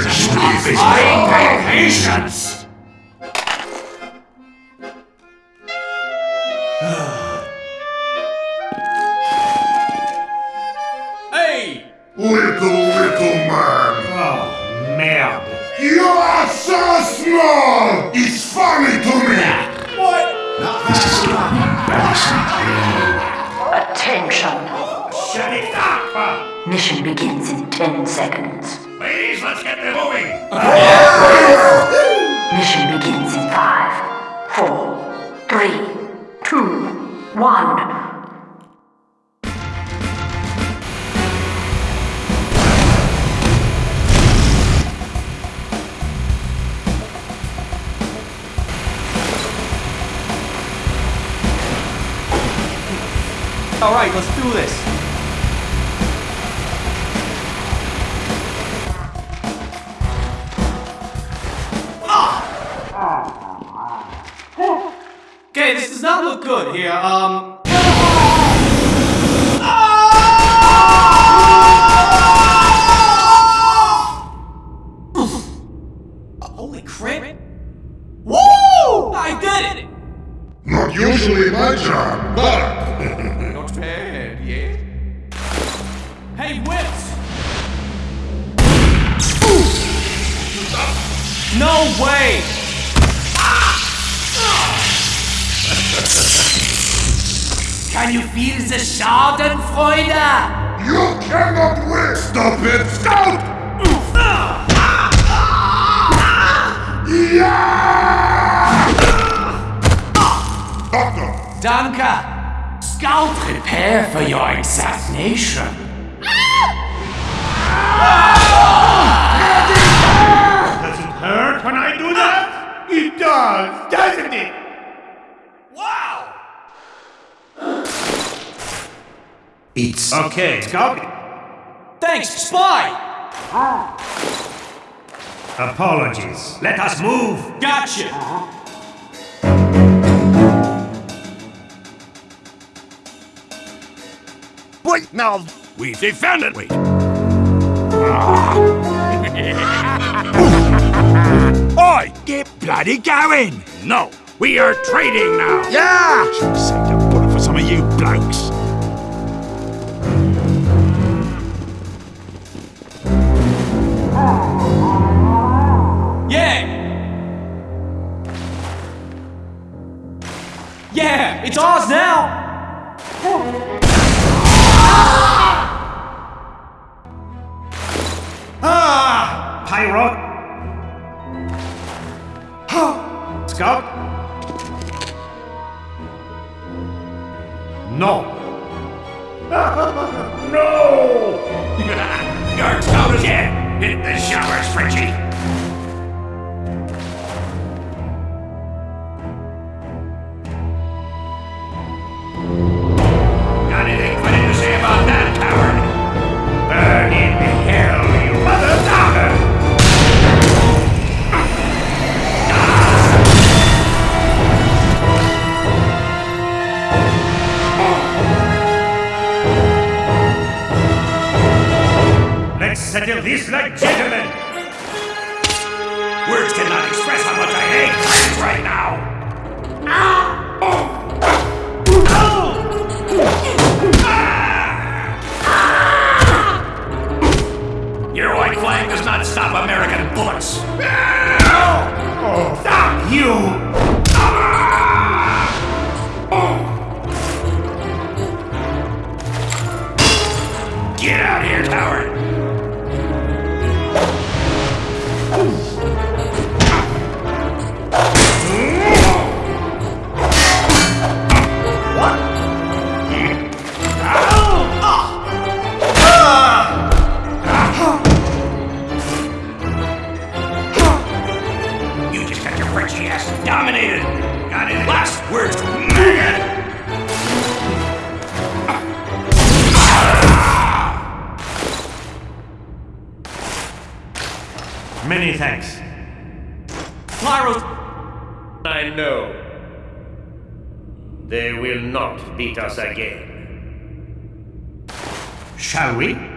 My patience! Hey! Little, little man. Oh, merde. You are so small! It's funny to me! What? Attention. Shut it up! Mission begins in 10 seconds. Ladies, let's get them moving! Mission begins in five, four, three, two, one. Alright, let's do this. Okay, this does not look good here. Um. Holy crap! Woo! I did it! Not usually my job, but Not bad, yeah. Hey, Whips! No way! You feel the Schadenfreude? you cannot win! Stop it, Scout! Yeah! Doctor, Danke! Scout, prepare for your assassination. Does it hurt when I do that? It does, doesn't it? It's okay. Scout. Thanks, Spy! Apologies. Let us move. Gotcha! Wait now. We defended. Wait. Oi! Get bloody going! No, we are trading now. Yeah. Should saved a bullet for some of you blokes. It's ours now! Ah, Pyro. Scout. No. no. Your scout is dead. Hit the showers, Frenchie. Let's settle this like gentlemen! Words cannot express how much I hate friends right now! Your white flag does not stop American bullets! Stop you! Get out here, coward! Frenchie ass dominated! Got any last words, maggot? Many thanks. Pyro's. I know. They will not beat us again. Shall we?